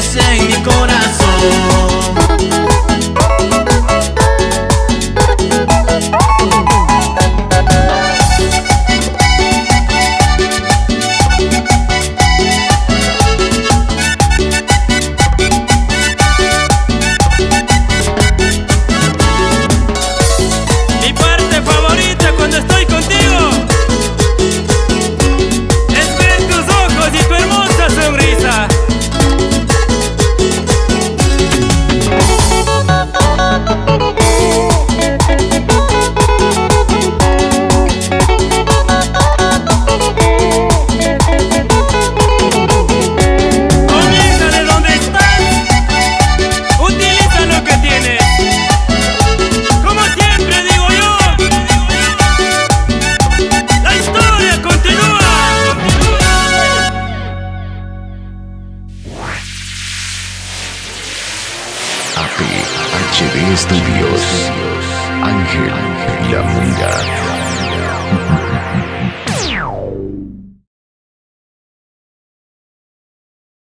florece en mi corazón. CD Studios. Este Ángel La Mira.